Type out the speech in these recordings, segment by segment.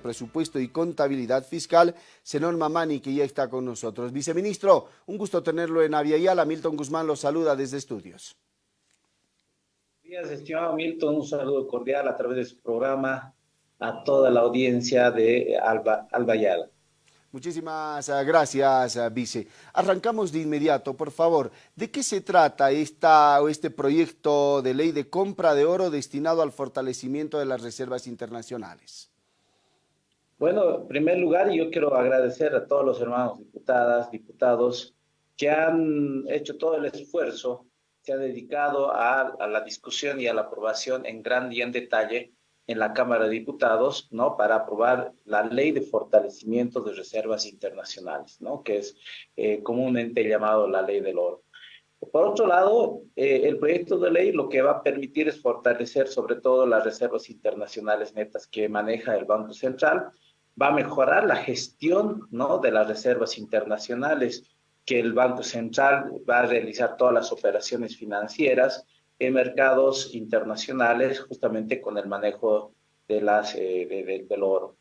Presupuesto y Contabilidad Fiscal, Senón Mamani, que ya está con nosotros. Viceministro, un gusto tenerlo en Aviala. Milton Guzmán lo saluda desde estudios. Buenos días, estimado Milton. Un saludo cordial a través de su programa a toda la audiencia de Alba, Albayala. Muchísimas ah, gracias, ah, Vice. Arrancamos de inmediato, por favor. ¿De qué se trata esta, este proyecto de ley de compra de oro destinado al fortalecimiento de las reservas internacionales? Bueno, en primer lugar, yo quiero agradecer a todos los hermanos diputadas, diputados, que han hecho todo el esfuerzo, se han dedicado a, a la discusión y a la aprobación en gran y en detalle en la Cámara de Diputados, ¿no? Para aprobar la ley de fortalecimiento de reservas internacionales, ¿no? Que es eh, comúnmente llamado la ley del oro. Por otro lado, eh, el proyecto de ley lo que va a permitir es fortalecer sobre todo las reservas internacionales netas que maneja el Banco Central, va a mejorar la gestión, ¿no? De las reservas internacionales, que el Banco Central va a realizar todas las operaciones financieras, en mercados internacionales justamente con el manejo de las, eh, del oro.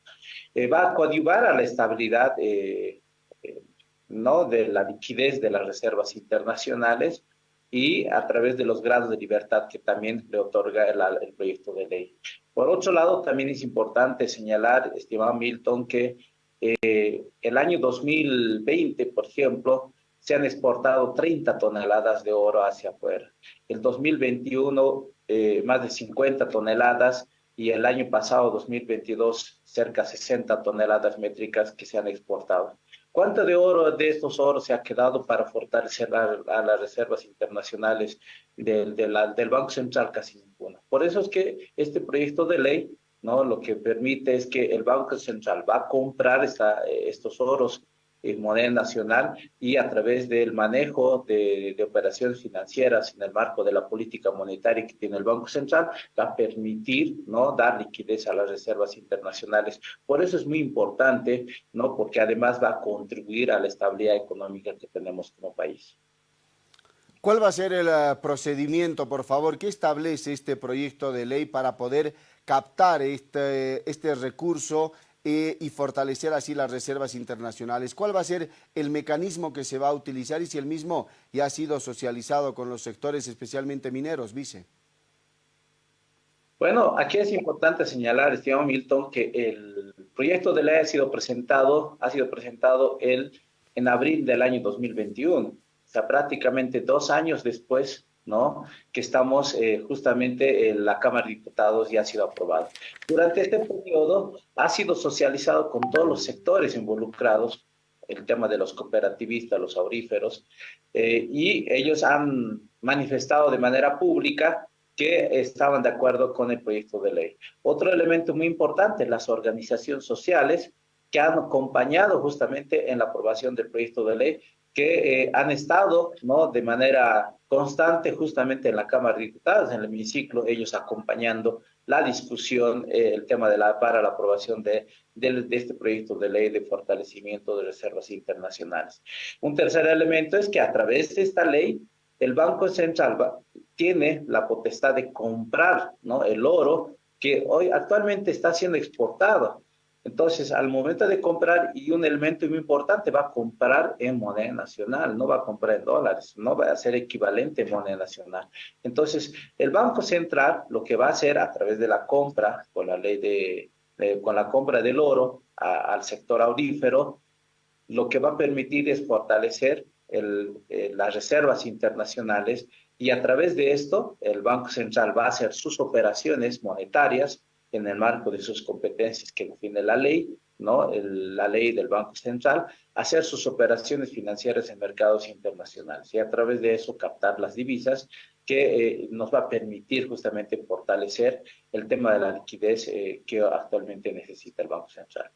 Eh, va a coadyuvar a la estabilidad eh, ¿no? de la liquidez de las reservas internacionales y a través de los grados de libertad que también le otorga el, el proyecto de ley. Por otro lado, también es importante señalar, estimado Milton, que el año 2020, por ejemplo, se han exportado 30 toneladas de oro hacia afuera. El 2021, eh, más de 50 toneladas y el año pasado, 2022, cerca de 60 toneladas métricas que se han exportado. ¿Cuánto de oro de estos oros se ha quedado para fortalecer a, las reservas internacionales del, del Banco Central? Casi ninguna. Por eso es que este proyecto de ley ¿no? lo que permite es que el Banco Central va a comprar esta, estos oros en moneda nacional y a través del manejo de, operaciones financieras en el marco de la política monetaria que tiene el Banco Central, va a permitir ¿no? dar liquidez a las reservas internacionales. Por eso es muy importante, ¿no? porque además va a contribuir a la estabilidad económica que tenemos como país. ¿Cuál va a ser el eh, procedimiento, por favor? ¿Qué establece este proyecto de ley para poder captar este, este recurso eh, y fortalecer así las reservas internacionales. ¿Cuál va a ser el mecanismo que se va a utilizar y si el mismo ya ha sido socializado con los sectores, especialmente mineros, vice? Bueno, aquí es importante señalar, estimado Milton, que el proyecto de ley ha sido presentado, ha sido presentado el, en abril del año 2021, o sea, prácticamente dos años después ¿no? que estamos eh, justamente en la Cámara de Diputados y ha sido aprobado. Durante este periodo ha sido socializado con todos los sectores involucrados, el tema de los cooperativistas, los auríferos, eh, y ellos han manifestado de manera pública que estaban de acuerdo con el proyecto de ley. Otro elemento muy importante, las organizaciones sociales que han acompañado justamente en la aprobación del proyecto de ley que eh, han estado ¿no? de manera constante justamente en la Cámara de Diputados, en el hemiciclo, ellos acompañando la discusión, eh, el tema de la, para la aprobación de, de, este proyecto de ley de fortalecimiento de reservas internacionales. Un tercer elemento es que a través de esta ley, el Banco Central tiene la potestad de comprar ¿no? el oro que hoy actualmente está siendo exportado entonces, al momento de comprar, y un elemento muy importante, va a comprar en moneda nacional, no va a comprar en dólares, no va a ser equivalente en moneda nacional. Entonces, el Banco Central lo que va a hacer a través de la compra, con la ley de, con la compra del oro al sector aurífero, lo que va a permitir es fortalecer eh, las reservas internacionales y a través de esto el Banco Central va a hacer sus operaciones monetarias en el marco de sus competencias que define la ley, ¿no? la ley del Banco Central, hacer sus operaciones financieras en mercados internacionales y a través de eso captar las divisas que eh, nos va a permitir justamente fortalecer el tema de la liquidez eh, que actualmente necesita el Banco Central.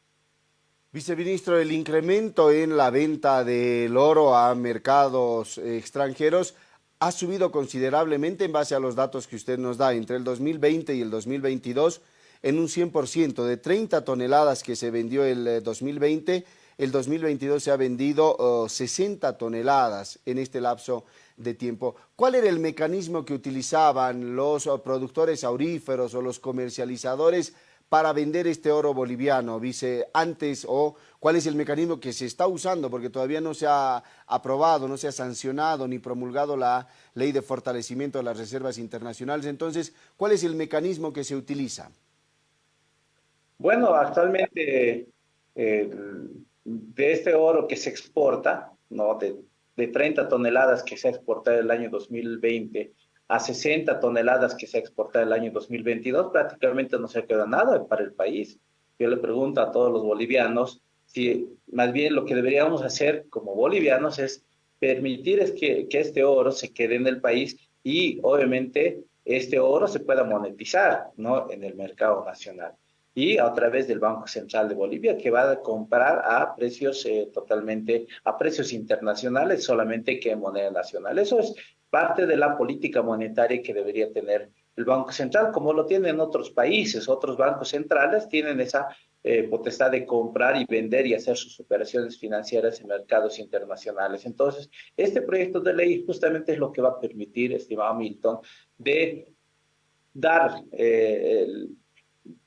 Viceministro, el incremento en la venta del oro a mercados extranjeros ha subido considerablemente en base a los datos que usted nos da entre el 2020 y el 2022 en un 100%. De 30 toneladas que se vendió el 2020, eh, el 2022 se ha vendido 60 toneladas en este lapso de tiempo. ¿Cuál era el mecanismo que utilizaban los productores auríferos o los comercializadores para vender este oro boliviano, vice, antes o cuál es el mecanismo que se está usando, porque todavía no se ha aprobado, no se ha sancionado ni promulgado la ley de fortalecimiento de las reservas internacionales. Entonces, ¿cuál es el mecanismo que se utiliza? Bueno, actualmente eh, de este oro que se exporta, ¿no? de, de 30 toneladas que se ha exportado el año 2020 a 60 toneladas que se ha exportado el año 2022, prácticamente no se queda nada para el país. Yo le pregunto a todos los bolivianos si más bien lo que deberíamos hacer como bolivianos es permitir es que, que este oro se quede en el país y obviamente este oro se pueda monetizar ¿no? en el mercado nacional y a través del Banco Central de Bolivia que va a comprar a precios eh, totalmente, a precios internacionales solamente que en moneda nacional. Eso es parte de la política monetaria que debería tener el Banco Central, como lo tienen otros países. Otros bancos centrales tienen esa eh, potestad de comprar y vender y hacer sus operaciones financieras en mercados internacionales. Entonces, este proyecto de ley justamente es lo que va a permitir, estimado Milton, de dar eh,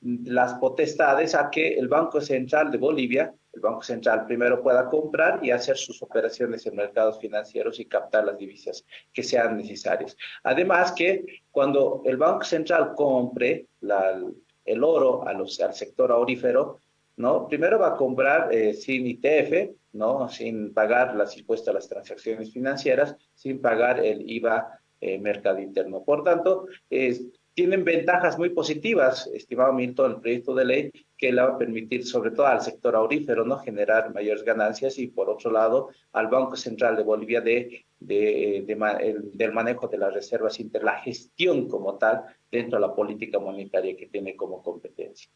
las potestades a que el Banco Central de Bolivia, el Banco Central primero pueda comprar y hacer sus operaciones en mercados financieros y captar las divisas que sean necesarias. Además que cuando el Banco Central compre el oro a los, al sector aurífero, ¿no? Primero va a comprar eh, sin ITF, ¿no? Sin pagar las impuestos a las transacciones financieras, sin pagar el IVA eh, mercado interno. Por tanto, es tienen ventajas muy positivas, estimado Milton, el proyecto de ley que le va a permitir, sobre todo al sector aurífero, ¿no? generar mayores ganancias y, por otro lado, al Banco Central de Bolivia de, de, del manejo de las reservas inter, la gestión como tal dentro de la política monetaria que tiene como competencia.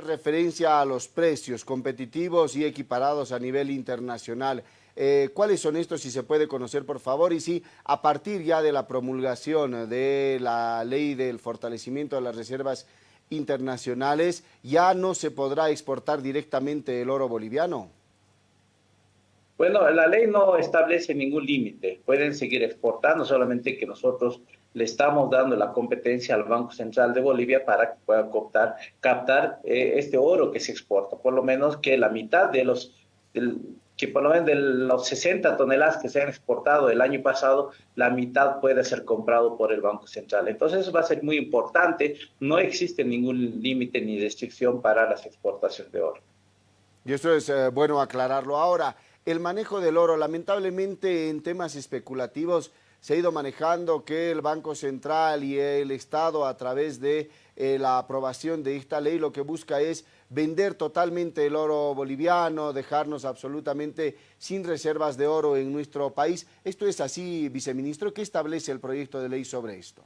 Referencia a los precios competitivos y equiparados a nivel internacional. Eh, ¿Cuáles son estos, si se puede conocer, por favor? Y si a partir ya de la promulgación de la ley del fortalecimiento de las reservas internacionales, ya no se podrá exportar directamente el oro boliviano. Bueno, la ley no establece ningún límite. Pueden seguir exportando, solamente que nosotros le estamos dando la competencia al Banco Central de Bolivia para que captar, captar eh, este oro que se exporta. Por lo menos que la mitad de los, que por lo menos de los 60 toneladas que se han exportado el año pasado, la mitad puede ser comprado por el Banco Central. Entonces eso va a ser muy importante. No existe ningún límite ni restricción para las exportaciones de oro. Y eso es eh, bueno aclararlo. Ahora, el manejo del oro, lamentablemente en temas especulativos, se ha ido manejando que el Banco Central y el Estado a través de eh, la aprobación de esta ley lo que busca es vender totalmente el oro boliviano, dejarnos absolutamente sin reservas de oro en nuestro país. ¿Esto es así, viceministro? ¿Qué establece el proyecto de ley sobre esto?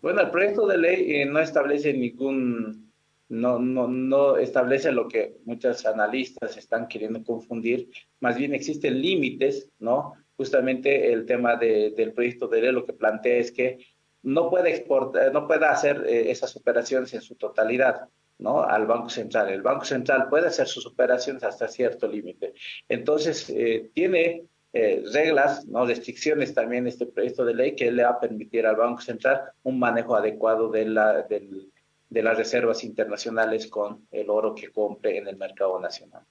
Bueno, el proyecto de ley eh, no establece ningún, no, no, no establece lo que muchos analistas están queriendo confundir, más bien existen límites, ¿no? justamente el tema del proyecto de ley lo que plantea es que no puede exportar, no puede hacer eh, esas operaciones en su totalidad, ¿no? Al Banco Central. El Banco Central puede hacer sus operaciones hasta cierto límite. Entonces, eh, tiene eh, reglas, ¿no? Restricciones también este proyecto de ley que le va a permitir al Banco Central un manejo adecuado de, la, de las reservas internacionales con el oro que compre en el mercado nacional.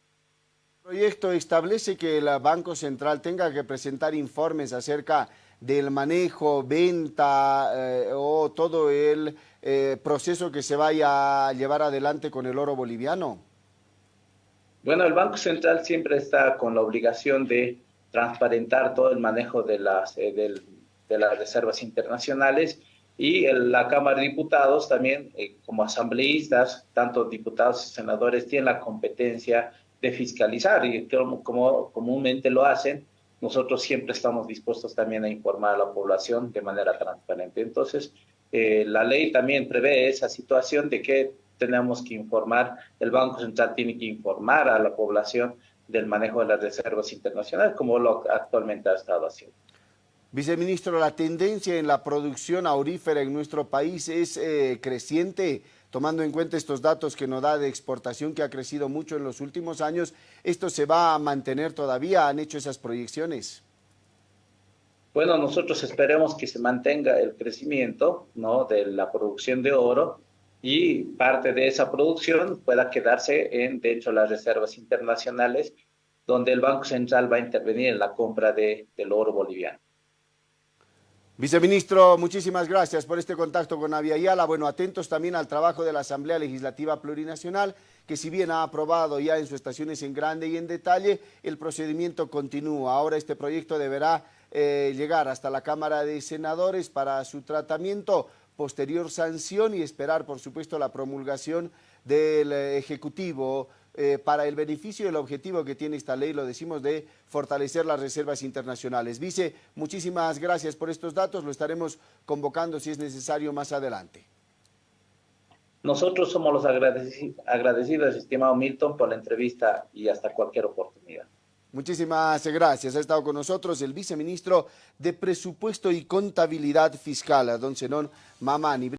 El proyecto establece que el Banco Central tenga que presentar informes acerca del manejo, venta eh, o todo el eh, proceso que se vaya a llevar adelante con el oro boliviano? Bueno, el Banco Central siempre está con la obligación de transparentar todo el manejo de las, eh, de las reservas internacionales y la Cámara de Diputados también, como asambleístas, tanto diputados y senadores, tienen la competencia de fiscalizar y como comúnmente lo hacen, nosotros siempre estamos dispuestos también a informar a la población de manera transparente. Entonces, eh, la ley también prevé esa situación de que tenemos que informar, el Banco Central tiene que informar a la población del manejo de las reservas internacionales, como lo actualmente ha estado haciendo. Viceministro, la tendencia en la producción aurífera en nuestro país es eh, creciente tomando en cuenta estos datos que nos da de exportación que ha crecido mucho en los últimos años, ¿esto se va a mantener todavía? ¿Han hecho esas proyecciones? Bueno, nosotros esperemos que se mantenga el crecimiento ¿no? de la producción de oro y parte de esa producción pueda quedarse en, de las reservas internacionales, donde el Banco Central va a intervenir en la compra de, del oro boliviano. Viceministro, muchísimas gracias por este contacto con Aviala. Bueno, atentos también al trabajo de la Asamblea Legislativa Plurinacional, que si bien ha aprobado ya en sus estaciones en grande y en detalle, el procedimiento continúa. Ahora este proyecto deberá eh, llegar hasta la Cámara de Senadores para su tratamiento, posterior sanción y esperar, por supuesto, la promulgación del eh, Ejecutivo eh, para el beneficio y el objetivo que tiene esta ley, lo decimos, de fortalecer las reservas internacionales. Vice, muchísimas gracias por estos datos, lo estaremos convocando si es necesario más adelante. Nosotros somos los agradecidos, estimado Milton, por la entrevista y hasta cualquier oportunidad. Muchísimas gracias. Ha estado con nosotros el viceministro de Presupuesto y Contabilidad Fiscal, don Zenón Mamani.